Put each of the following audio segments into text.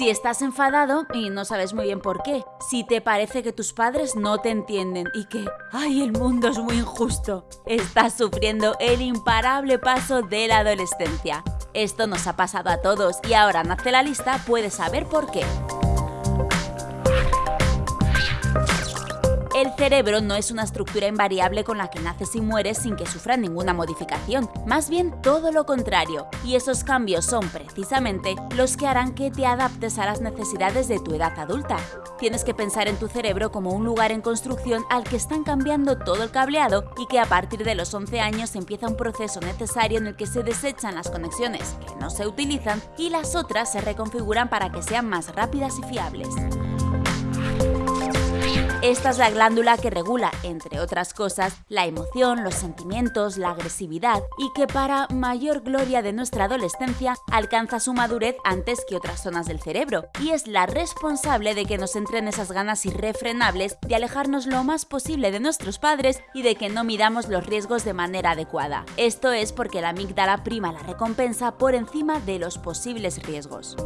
Si estás enfadado y no sabes muy bien por qué, si te parece que tus padres no te entienden y que, ay, el mundo es muy injusto, estás sufriendo el imparable paso de la adolescencia. Esto nos ha pasado a todos y ahora nace la lista puedes saber por qué. Cerebro no es una estructura invariable con la que naces y mueres sin que sufra ninguna modificación, más bien todo lo contrario, y esos cambios son precisamente los que harán que te adaptes a las necesidades de tu edad adulta. Tienes que pensar en tu cerebro como un lugar en construcción al que están cambiando todo el cableado y que a partir de los 11 años empieza un proceso necesario en el que se desechan las conexiones que no se utilizan y las otras se reconfiguran para que sean más rápidas y fiables. Esta es la glándula que regula, entre otras cosas, la emoción, los sentimientos, la agresividad y que para mayor gloria de nuestra adolescencia alcanza su madurez antes que otras zonas del cerebro y es la responsable de que nos entren esas ganas irrefrenables de alejarnos lo más posible de nuestros padres y de que no midamos los riesgos de manera adecuada. Esto es porque la amígdala prima la recompensa por encima de los posibles riesgos.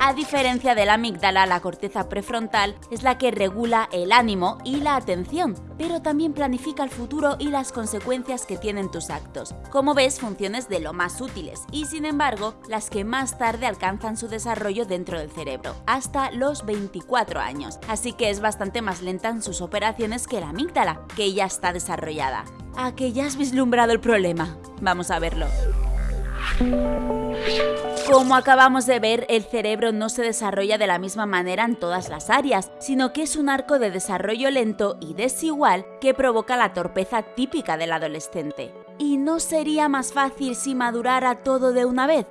A diferencia de la amígdala, la corteza prefrontal es la que regula el ánimo y la atención, pero también planifica el futuro y las consecuencias que tienen tus actos. Como ves, funciones de lo más útiles y sin embargo, las que más tarde alcanzan su desarrollo dentro del cerebro, hasta los 24 años, así que es bastante más lenta en sus operaciones que la amígdala, que ya está desarrollada. ¿A que ya has vislumbrado el problema? Vamos a verlo. Como acabamos de ver, el cerebro no se desarrolla de la misma manera en todas las áreas, sino que es un arco de desarrollo lento y desigual que provoca la torpeza típica del adolescente. ¿Y no sería más fácil si madurara todo de una vez?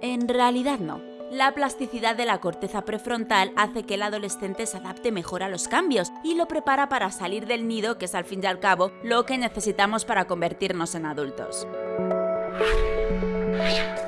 En realidad no. La plasticidad de la corteza prefrontal hace que el adolescente se adapte mejor a los cambios y lo prepara para salir del nido, que es al fin y al cabo lo que necesitamos para convertirnos en adultos.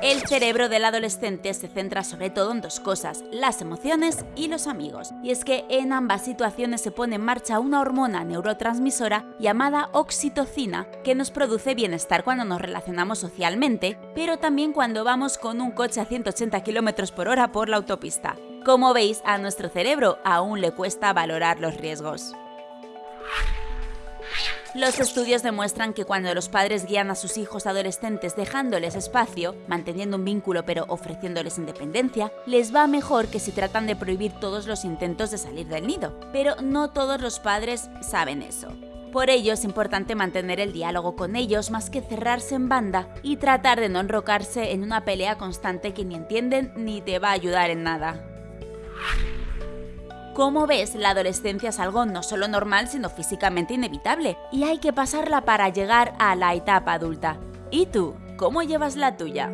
El cerebro del adolescente se centra sobre todo en dos cosas, las emociones y los amigos. Y es que en ambas situaciones se pone en marcha una hormona neurotransmisora llamada oxitocina que nos produce bienestar cuando nos relacionamos socialmente, pero también cuando vamos con un coche a 180 km por hora por la autopista. Como veis, a nuestro cerebro aún le cuesta valorar los riesgos. Los estudios demuestran que cuando los padres guían a sus hijos adolescentes dejándoles espacio, manteniendo un vínculo pero ofreciéndoles independencia, les va mejor que si tratan de prohibir todos los intentos de salir del nido. Pero no todos los padres saben eso. Por ello es importante mantener el diálogo con ellos más que cerrarse en banda y tratar de no enrocarse en una pelea constante que ni entienden ni te va a ayudar en nada. Como ves, la adolescencia es algo no solo normal, sino físicamente inevitable, y hay que pasarla para llegar a la etapa adulta. ¿Y tú? ¿Cómo llevas la tuya?